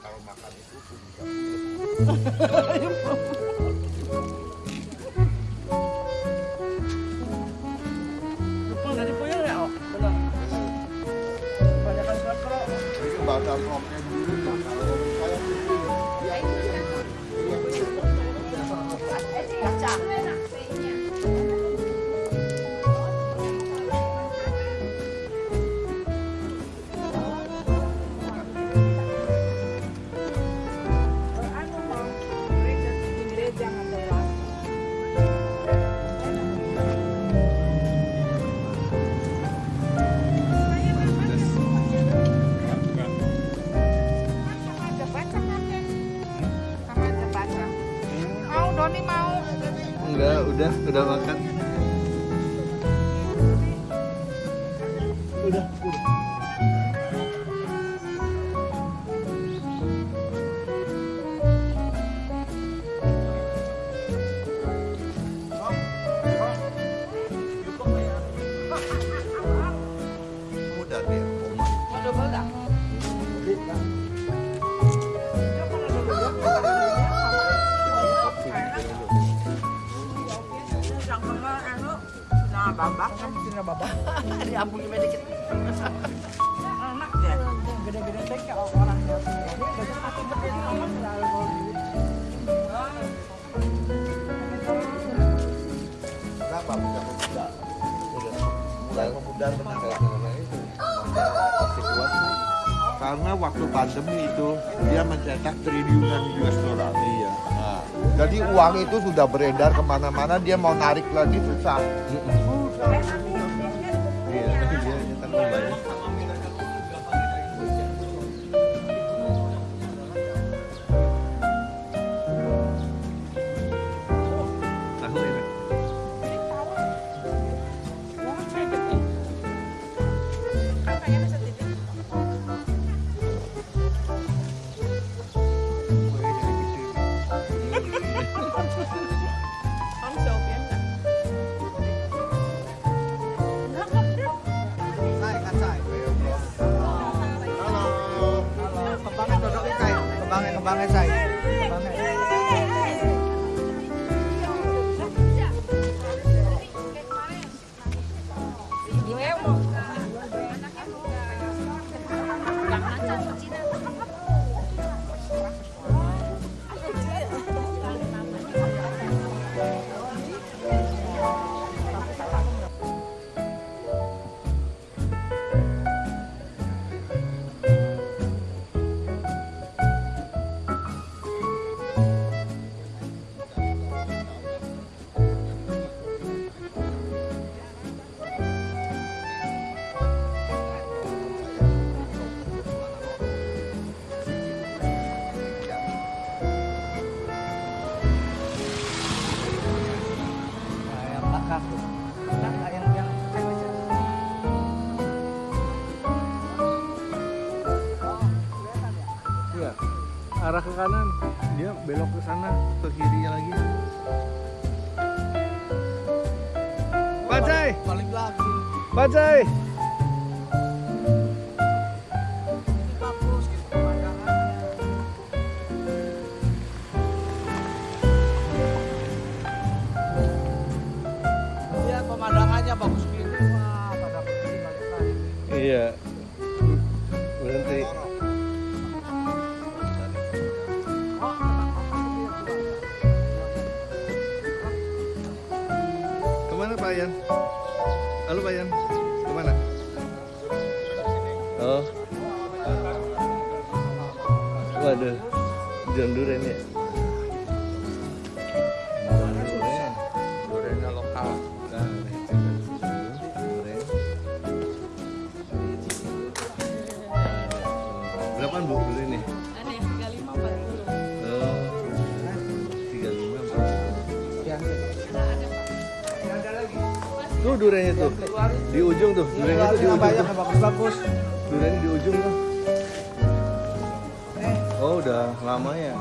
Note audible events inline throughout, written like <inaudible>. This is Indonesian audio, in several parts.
kalau makan itu <laughs> udah, Pemuda? Mulai pemuda benar ya. Karena itu. Situasi. Karena waktu pandemi itu dia mencetak triliunan US dollar. Iya. Nah, jadi uang itu sudah beredar ke mana-mana, dia mau narik lagi susah. Iya, esa ahí. Arah ke kanan, dia belok ke sana, ke kirinya lagi. Bajai, balik lagi. bajai. Halo Pak Yan, ke mana? Oh. Waduh, John Duren ya? Tuh duriannya tuh. Di ujung tuh. Duriannya itu di ujung. Banyak bagus-bagus. Duriannya di ujung tuh. Eh. Oh, udah lama ya.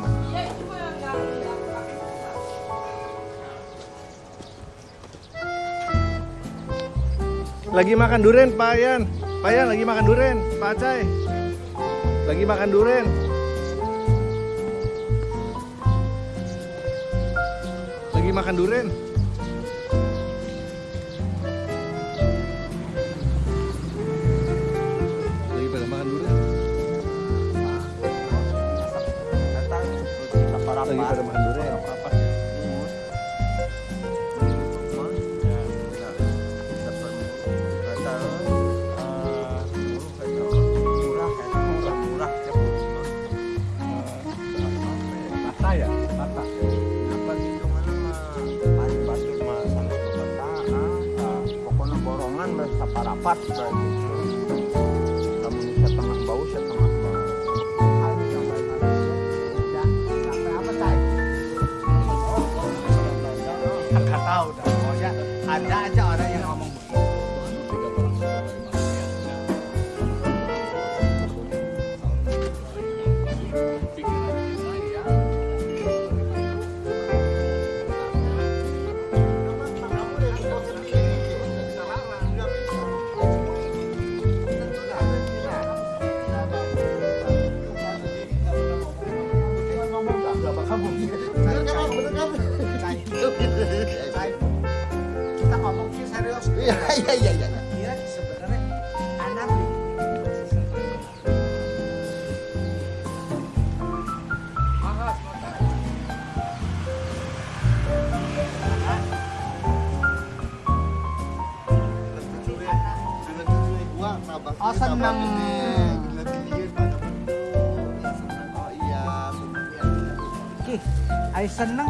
Lagi makan durian, Pak Yan. Pak Yan lagi makan durian, Pak Acai. Lagi makan durian. Lagi makan durian. Kita ngomong sih serius. Iya iya iya iya. Dia sebenarnya anarki. Oh, seneng. Oh iya. Ki, ay seneng,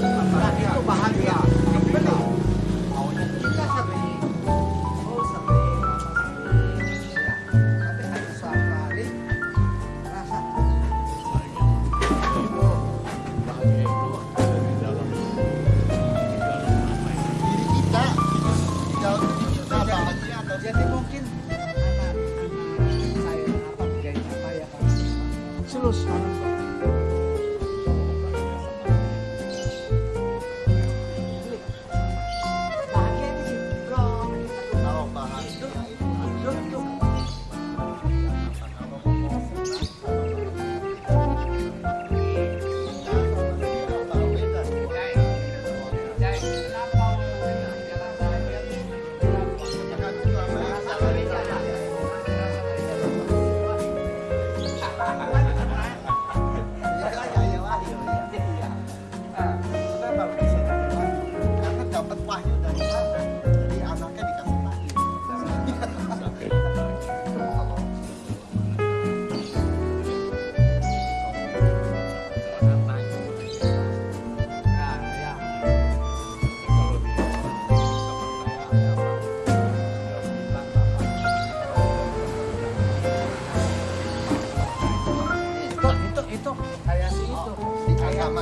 감사합니다.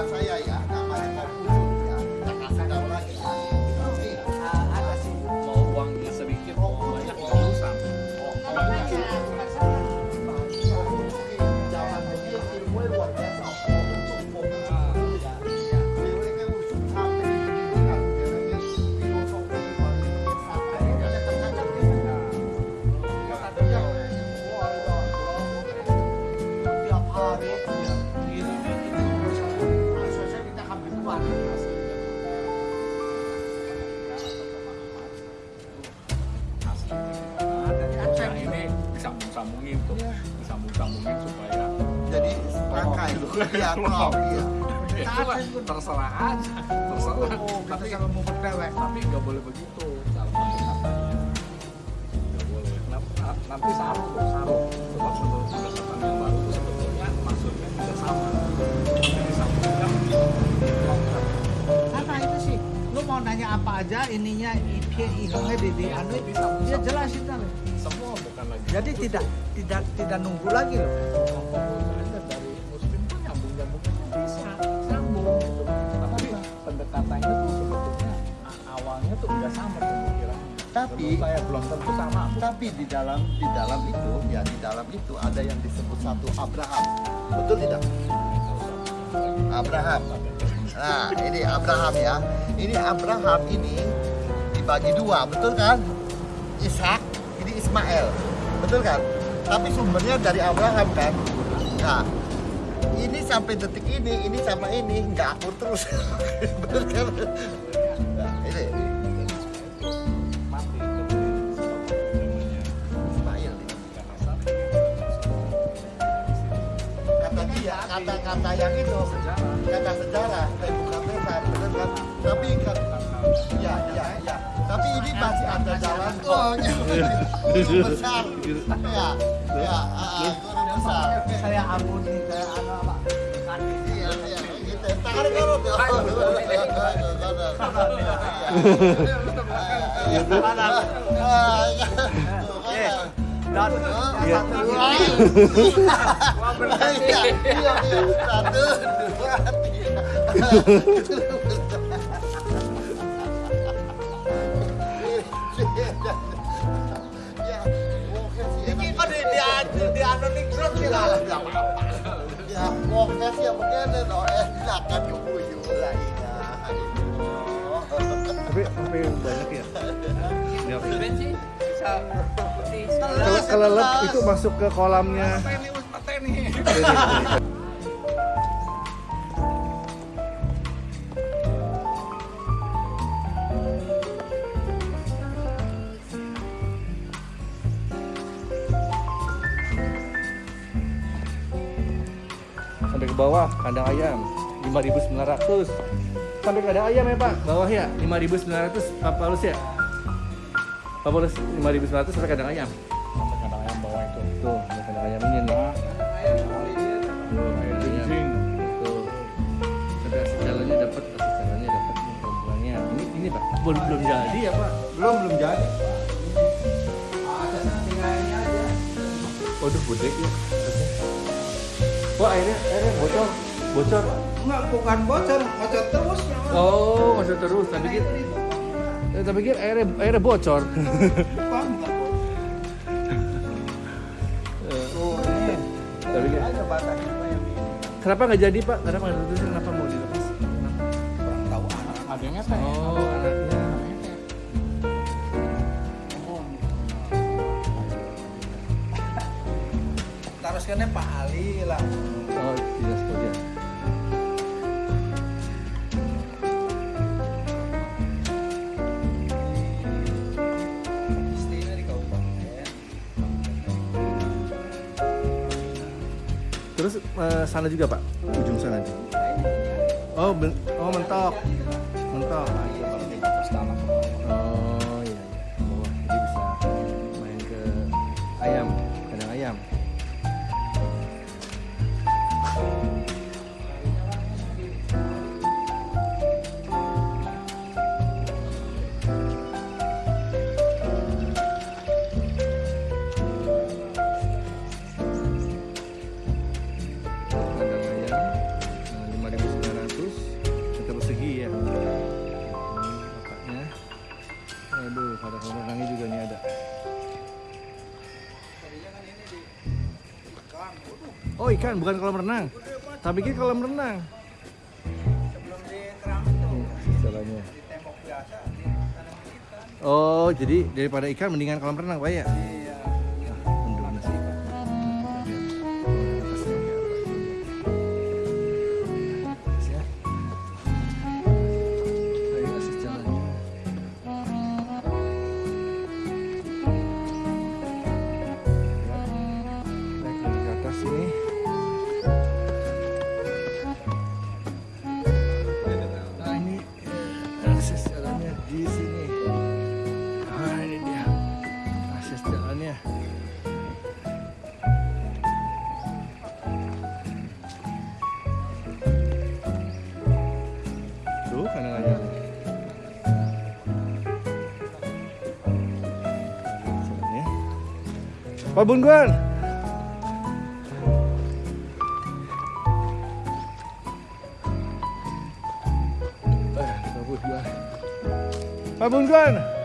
Saya ya namanya Konfusius ya kita kasih tahu lagi ya Ini, Ah, ada sih Mau uangnya sedikit, banyak nggak dulu iya klop iya Ya, terserah aja, terserah. Oh, tapi sama mau berdewek tapi nggak boleh begitu. Nggak boleh. Nanti saru tuh saru. Sebab menurut pendekatan yang baru itu sebetulnya maksudnya tidak sama. Disambungkan longgar. karena itu sih lu mau nanya apa aja ininya ihongnya di di anu dia jelasin tadi Semua bukan lagi. jadi tidak tidak tidak nunggu lagi loh Tapi pendekatannya tuh sebetulnya awalnya tuh nggak sama pemikirannya. Tapi Menurut saya belum tentu sama. tapi di dalam di dalam itu ya di dalam itu ada yang disebut satu Abraham. Betul tidak? Abraham. Nah, ini Abraham ya. Ini Abraham ini dibagi dua, betul kan? Ishak, ini Ismail. Betul kan? Tapi sumbernya dari Abraham kan? Nah, ini sampai detik ini, ini sama ini nggak akur terus. betul kan? Nah, ini Ismail. dia, kata-kata yang itu sejarah kata sejarah, saya bukan benar, benar kan? Tapi kan, ya, ya, ya. Tapi ini masih ada jalan. Guru besar, ya, ya, ah, guru besar. Saya ampuni satu, dua. Ya, ini kok di di anu di anu ning grup lah. Ya, ya begini loh. Eh, silakan guyu lah ya. tapi sampai banyak ya? Keren sih. Bisa. Kalau kelelep itu masuk ke kolamnya. Ini kandang ayam 5.900 sampai kandang ayam ya pak? Bawah ya 5.900 Pak Paulus ya? Pak Paulus 5.900 sampai kandang ayam. Sampai kadang ayam bawah itu. Tuh sampai kandang ayam ini nih. Tuh, kandang ayam. Tuh. sampai asis jalannya dapat jalannya dapat rombongannya ini ini pak? Belum belum jadi ya pak? Belum, belum jadi. waduh budek ya. Wah airnya airnya bocor bocor Enggak bukan bocor, bocor terus. oh masih terus tapi pikir eh, tapi pikir airnya airnya bocor Bukan, enggak bocor. tapi Ada batasnya ini. kenapa nggak jadi pak kenapa nggak diterusin kenapa mau dilepas Kurang tahu anak. ada yang ngeteh oh anaknya Teruskannya Pak Ali lah. oh tidak setuju eh, sana juga pak. Ujung sana oh oh mentok. Mentok. Terus tanah Oh ikan, bukan kolam renang. Tapi pikir kolam renang. Oh, jadi daripada ikan mendingan kolam renang, Pak ya? Pak Bungkuan. Eh, Pak Bungkuan. Pak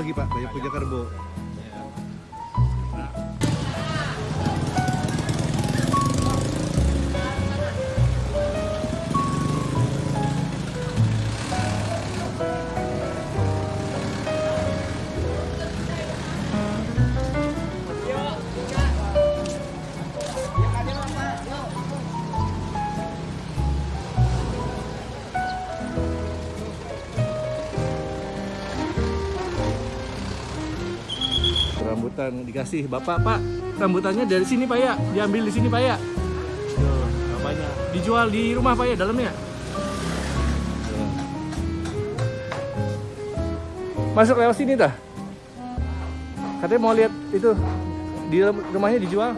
lagi pak? Banyak punya kerbau rambutan dikasih bapak pak. Rambutannya dari sini pak ya. Diambil di sini pak ya. Bapaknya dijual di rumah pak ya dalamnya. Masuk lewat sini dah. Katanya mau lihat itu. Di rumahnya dijual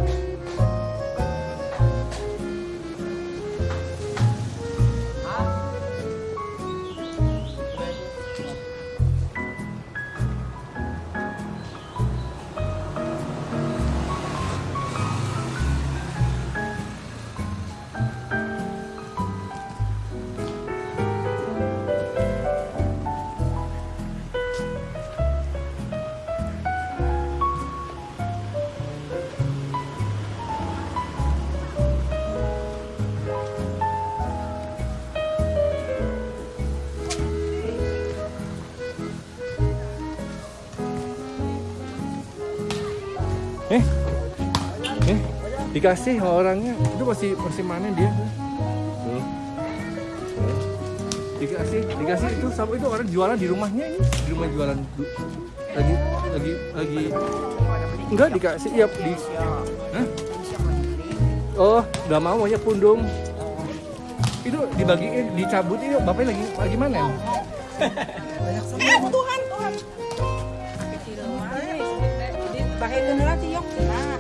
dikasih sama orangnya. Itu masih masih mana dia. Tuh dikasih dikasih itu sama itu orang jualan di rumahnya ini. Di rumah jualan lagi lagi lagi. Enggak dikasih iya di Hah? oh nggak mau maunya pundung. Itu dibagiin dicabut ini bapaknya lagi lagi mana Tuhan, Tuhan. Jadi bahagia lah tiok nah.